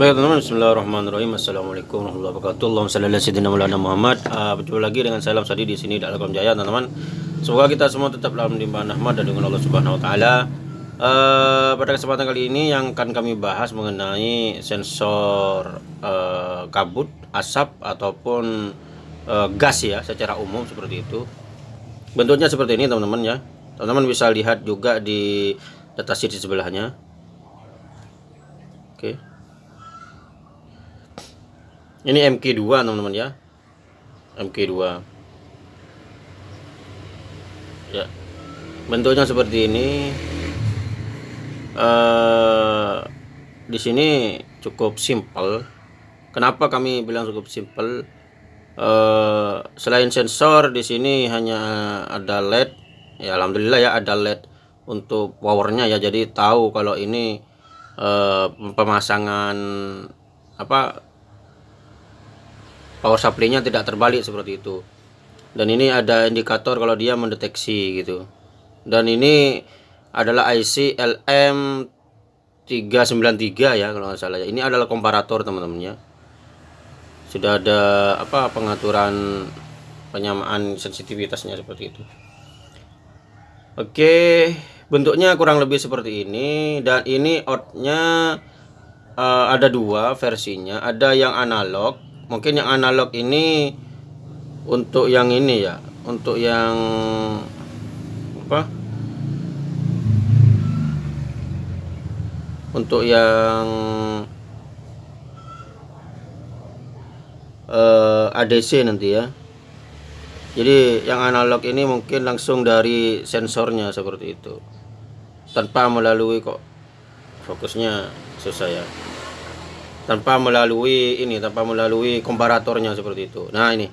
Baik teman-teman, Bismillahirrahmanirrahim. Assalamualaikum warahmatullahi wabarakatuh. Allahumma shalli ala sayyidina Maulana Muhammad. Uh, berjumpa lagi dengan Salam Sadi di sini dalam Jaya, teman-teman. Semoga kita semua tetap dalam limpahan rahmat dan dengan Allah Subhanahu wa taala. Uh, pada kesempatan kali ini yang akan kami bahas mengenai sensor uh, kabut, asap ataupun gas ya secara umum seperti itu. Bentuknya seperti ini teman-teman ya. Teman-teman bisa lihat juga di datasheet di sebelahnya. Oke. Ini MK2 teman-teman ya. MK2. Ya. Bentuknya seperti ini. Uh, di sini cukup simpel. Kenapa kami bilang cukup simpel? Uh, selain sensor di sini hanya ada LED. Ya alhamdulillah ya ada LED untuk powernya ya. Jadi tahu kalau ini uh, pemasangan apa power supply-nya tidak terbalik seperti itu. Dan ini ada indikator kalau dia mendeteksi gitu. Dan ini adalah IC LM 393 ya kalau nggak salah ya. Ini adalah komparator teman-teman ya. Sudah ada apa pengaturan penyamaan sensitivitasnya seperti itu. Oke, bentuknya kurang lebih seperti ini dan ini outnya uh, ada dua versinya ada yang analog mungkin yang analog ini untuk yang ini ya untuk yang apa? Untuk yang uh, eh, ADC nanti ya. Jadi yang analog ini mungkin langsung dari sensornya seperti itu. Tanpa melalui kok fokusnya susah ya tanpa melalui ini tanpa melalui komparatornya seperti itu. Nah ini.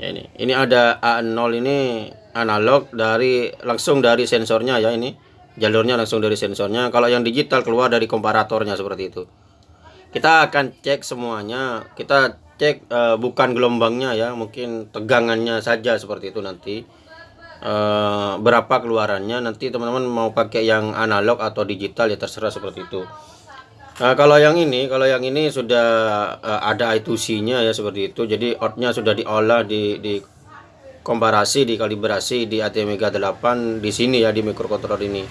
Ya ini. Ini ada A0 ini analog dari langsung dari sensornya ya ini. Jalurnya langsung dari sensornya. Kalau yang digital keluar dari komparatornya seperti itu. Kita akan cek semuanya. Kita cek uh, bukan gelombangnya ya mungkin tegangannya saja seperti itu nanti. Uh, berapa keluarannya. Nanti teman-teman mau pakai yang analog atau digital ya terserah seperti itu Nah, kalau yang ini, kalau yang ini sudah uh, ada I2C-nya ya seperti itu. Jadi outnya sudah diolah di di komparasi, dikalibrasi di ATM Mega 8 di sini ya di microcontroller ini.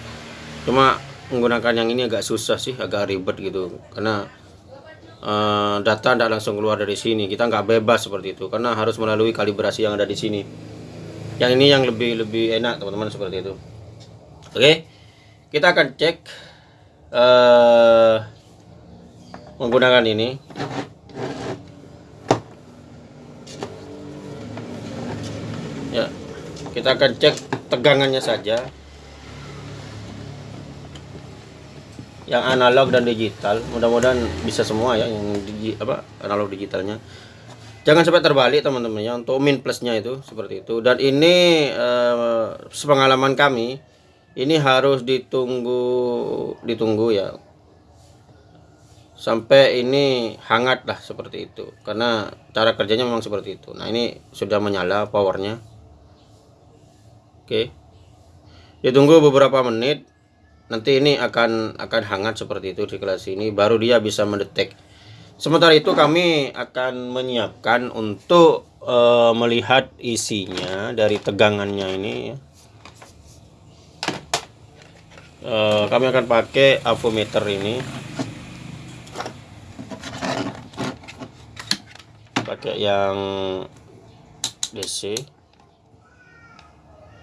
Cuma menggunakan yang ini agak susah sih, agak ribet gitu. Karena uh, data tidak langsung keluar dari sini. Kita nggak bebas seperti itu karena harus melalui kalibrasi yang ada di sini yang ini yang lebih lebih enak teman-teman seperti itu oke kita akan cek uh, menggunakan ini. Ya kita akan cek tegangannya saja. Yang analog dan digital mudah-mudahan bisa semua ya yang digi, apa analog digitalnya. Jangan sampai terbalik teman-teman ya untuk min plusnya itu seperti itu. Dan ini eh, sepengalaman kami ini harus ditunggu ditunggu ya sampai ini hangat lah seperti itu. Karena cara kerjanya memang seperti itu. Nah ini sudah menyala powernya. Oke. Ditunggu beberapa menit. Nanti ini akan akan hangat seperti itu di kelas ini. Baru dia bisa mendetek. Sementara itu kami akan menyiapkan untuk uh, melihat isinya dari tegangannya ini. Uh, kami akan pakai avometer ini. Pakai yang DC.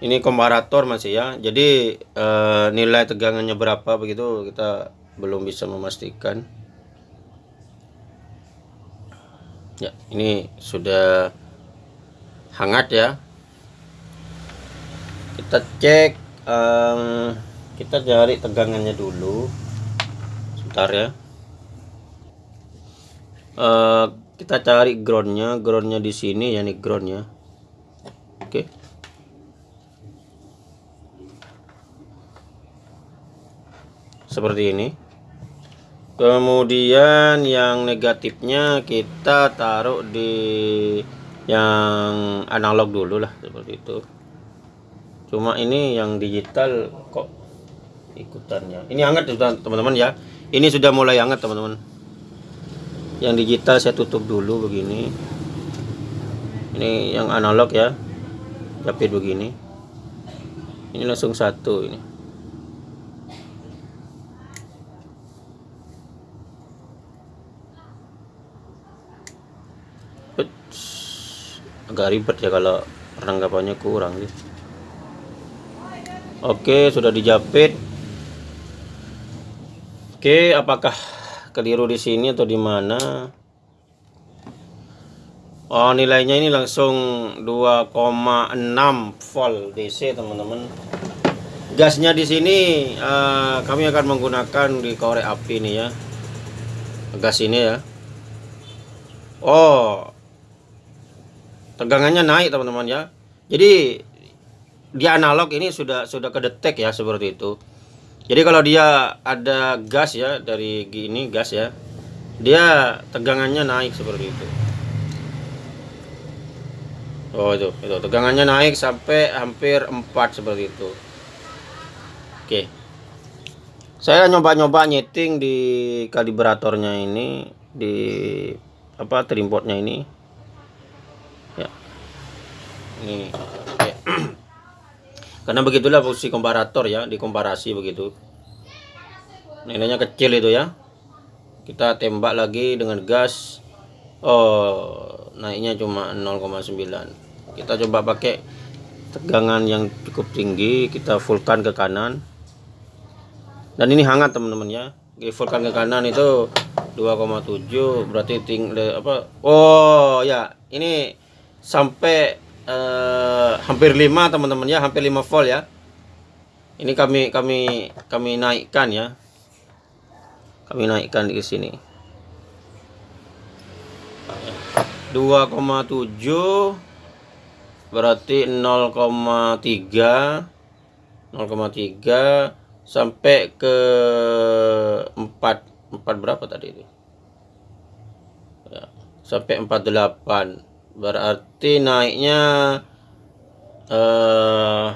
Ini komparator masih ya. Jadi uh, nilai tegangannya berapa begitu kita belum bisa memastikan. ya ini sudah hangat ya kita cek um, kita cari tegangannya dulu sebentar ya uh, kita cari groundnya groundnya di sini ya nih groundnya. Oke. Okay. seperti ini. Kemudian yang negatifnya kita taruh di yang analog dulu lah seperti itu. Cuma ini yang digital kok ikutannya. Ini hangat teman-teman ya. Ini sudah mulai hangat teman-teman yang digital saya tutup dulu begini. Ini yang analog ya. Jepit begini. Ini langsung satu ini. Agak ribet ya kalau perlengkapannya kurang nih oke sudah dijepit. Oke apakah keliru di sini atau di mana? Oh nilainya ini langsung 2,6 volt DC teman-teman. Gasnya di sini uh, kami akan menggunakan di korek api nih ya. Gas ini ya. Oh tegangannya naik teman-teman ya. Jadi di analog ini sudah sudah kedetek ya seperti itu jadi kalau dia ada gas ya dari gini gas ya dia tegangannya naik seperti itu Oh itu, itu tegangannya naik sampai hampir 4 seperti itu. Oke. Saya nyoba-nyoba nyeting di kalibratornya ini di apa trimpotnya ini. Ya. Ini oke. Karena begitulah posisi komparator ya, di komparasi begitu. Nilainya kecil itu ya. Kita tembak lagi dengan gas. Oh, naiknya cuma 0,9 kita coba pakai tegangan yang cukup tinggi kita fullkan ke kanan dan ini hangat teman-teman ya fullkan ke kanan itu 2,7 berarti ting apa oh ya ini sampai eh, hampir 5 teman-teman ya. Hampir 5 volt ya. Ini kami kami kami naikkan ya. Kami naikkan di sini. 2,7 berarti 0,3 0,3 sampai ke 4 4 berapa tadi itu ya, sampai 48 berarti naiknya eh,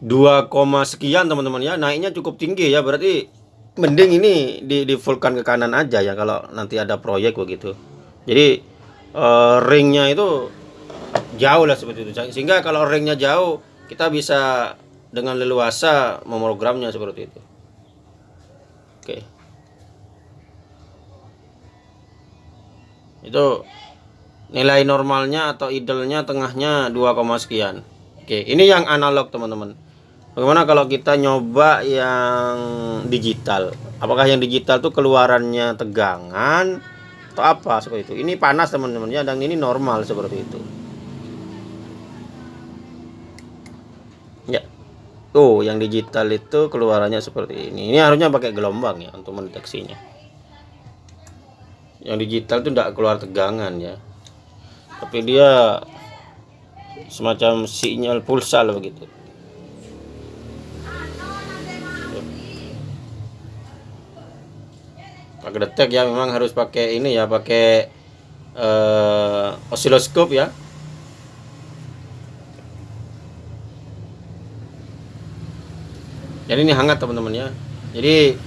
2, sekian teman-teman ya. Naiknya cukup tinggi ya. Berarti mending ini di di fullkan ke kanan aja ya kalau nanti ada proyek begitu. Jadi uh, ringnya itu jauh lah seperti itu. Sehingga kalau ringnya jauh kita bisa dengan leluasa memprogramnya seperti itu. Oke itu nilai normalnya atau idlenya tengahnya 2, sekian oke ini yang analog teman-teman Bagaimana kalau kita nyoba yang digital? Apakah yang digital tuh keluarannya tegangan atau apa seperti itu? Ini panas teman-teman ya dan ini normal seperti itu. Ya. Tuh, yang digital itu keluarannya seperti ini. Ini harusnya pakai gelombang ya untuk mendeteksinya. Yang digital itu tidak keluar tegangan ya. Tapi dia semacam sinyal pulsal begitu. pakai detek ya memang harus pakai ini ya pakai uh, osiloskop ya jadi ini hangat teman-teman ya jadi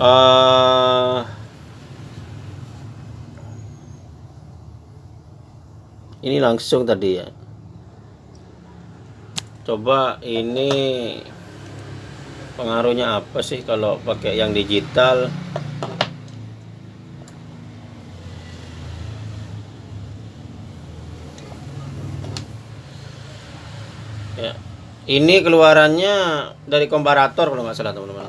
uh, ini langsung tadi ya. Coba ini pengaruhnya apa sih kalau pakai yang digital? Ya. Ini keluarannya dari komparator kalau nggak salah teman-teman.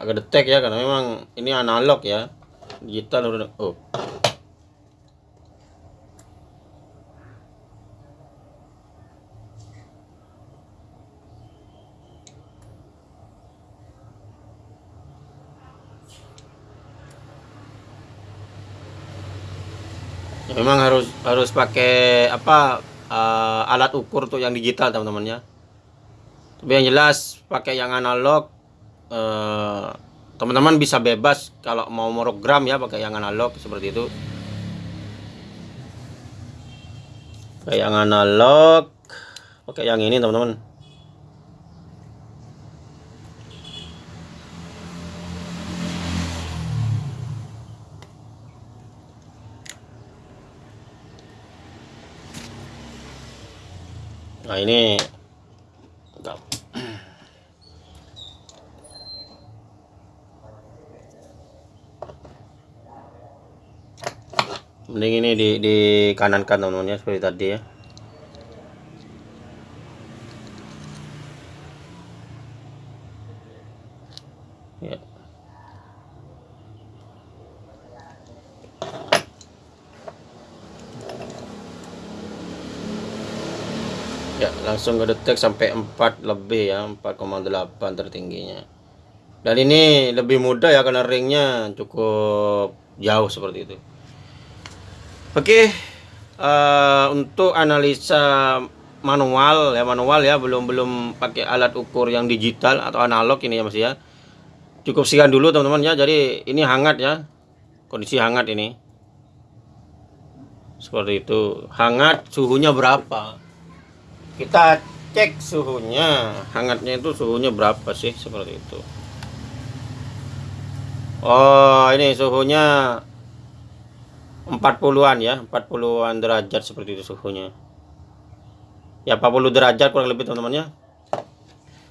Agak detek ya karena memang ini analog ya digital oh. Ya, memang harus harus pakai apa uh, alat ukur untuk yang digital teman-teman ya tapi yang jelas pakai yang analog eh, teman-teman bisa bebas kalau mau merogram ya pakai yang analog seperti itu. Pakai yang analog. Pakai yang ini teman-teman. Nah ini mending ini di di kanan kan teman-teman ya seperti tadi ya. Ya. Ya langsung ngedetek sampai 4 lebih ya 4,8 tertingginya. Dan ini lebih mudah ya karena ringnya cukup jauh seperti itu oke uh, untuk analisa manual ya manual ya belum belum pakai alat ukur yang digital atau analog ini ya mas ya. Cukup sekian dulu teman-teman ya. Jadi ini hangat ya kondisi hangat ini. Seperti itu. Hangat suhunya berapa? Kita cek suhunya. Hangatnya itu suhunya berapa sih? Seperti itu. Oh ini suhunya 40-an ya 40-an derajat seperti itu suhunya. Ya 40 derajat kurang lebih teman-teman ya.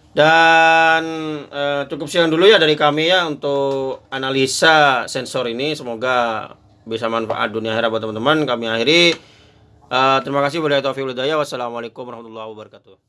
Dan eh, cukup sekian dulu ya dari kami ya untuk analisa sensor ini. Semoga bisa manfaat dunia akhirat buat teman-teman. Kami akhiri. Uh, terima kasih. Wassalamualaikum warahmatullahi wabarakatuh.